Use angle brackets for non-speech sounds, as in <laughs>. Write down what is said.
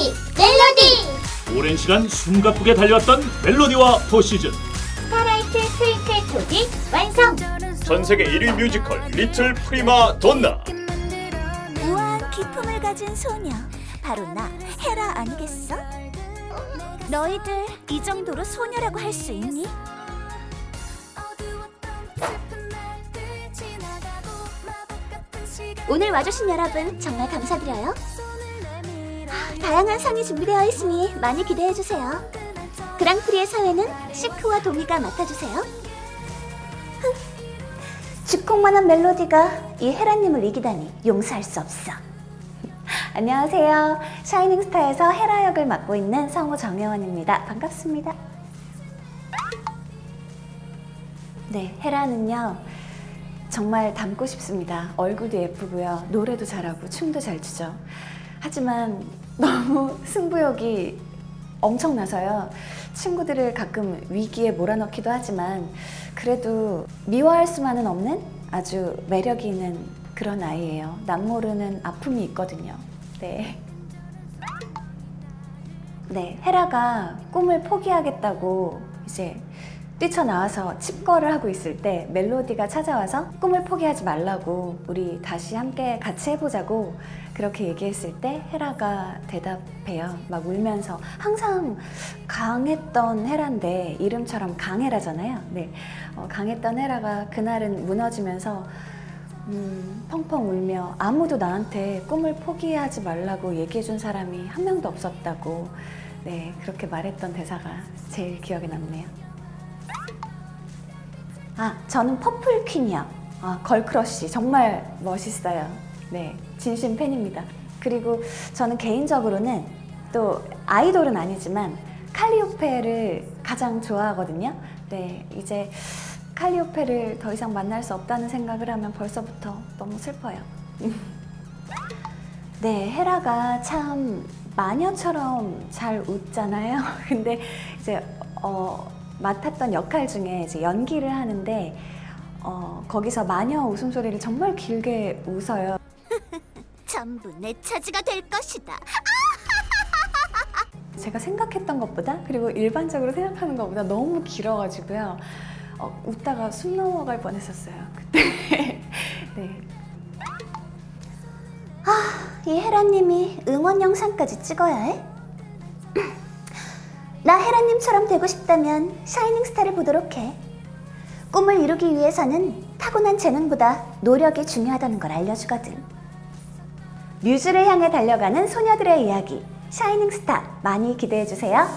멜로디 멜로디 오랜 시간 숨가쁘게 달려왔던 멜로디와 포시즌 스타라이트 트윙클 토지 완성 전 세계 1위 뮤지컬 리틀 프리마 돈나 우아한 기품을 가진 소녀 바로 나 헤라 아니겠어? 너희들 이 정도로 소녀라고 할 수 있니? 오늘 와주신 여러분 정말 감사드려요. 다양한 상이 준비되어 있으니 많이 기대해 주세요. 그랑프리의 사회는 시크와 도미가 맡아주세요. 주콩만한 멜로디가 이 헤라님을 이기다니 용서할 수 없어. 안녕하세요. 샤이닝스타에서 헤라 역을 맡고 있는 성우 정혜원입니다. 반갑습니다. 네, 헤라는요. 정말 닮고 싶습니다. 얼굴도 예쁘고요. 노래도 잘하고 춤도 잘 추죠. 하지만 너무 <laughs> 승부욕이 엄청나서요. 친구들을 가끔 위기에 몰아넣기도 하지만 그래도 미워할 수만은 없는 아주 매력이 있는 그런 아이예요. 남모르는 아픔이 있거든요. 네. 네, 헤라가 꿈을 포기하겠다고 이제 뛰쳐나와서 칩거를 하고 있을 때 멜로디가 찾아와서 꿈을 포기하지 말라고 우리 다시 함께 같이 해보자고 그렇게 얘기했을 때 헤라가 대답해요. 막 울면서 항상 강했던 헤라인데 이름처럼 강헤라잖아요. 네, 어, 강했던 헤라가 그날은 무너지면서 음, 펑펑 울며 아무도 나한테 꿈을 포기하지 말라고 얘기해준 사람이 한 명도 없었다고 네 그렇게 말했던 대사가 제일 기억에 남네요. 아, 저는 퍼플 퀸이요. 아, girl crush 정말 멋있어요. 네, 진심 팬입니다. 그리고 저는 개인적으로는 또 아이돌은 아니지만 칼리오페를 가장 좋아하거든요. 네, 이제 칼리오페를 더 이상 만날 수 없다는 생각을 하면 벌써부터 너무 슬퍼요. <laughs> 네, 헤라가 참 마녀처럼 잘 웃잖아요. <laughs> 근데 이제 어, 맡았던 역할 중에 이제 연기를 하는데 어, 거기서 마녀 웃음소리를 정말 길게 웃어요. <laughs> 전부 내 차지가 될 것이다. <laughs> 제가 생각했던 것보다 그리고 일반적으로 생각하는 것보다 너무 길어가지고요. 어, 웃다가 숨 넘어갈 뻔했었어요. 그때. <laughs> 네. 이 헤라님이 응원 영상까지 찍어야 해? 나 헤라님처럼 되고 싶다면 샤이닝스타를 보도록 해. 꿈을 이루기 위해서는 타고난 재능보다 노력이 중요하다는 걸 알려주거든. 뮤즈를 향해 달려가는 소녀들의 이야기 샤이닝스타 많이 기대해주세요.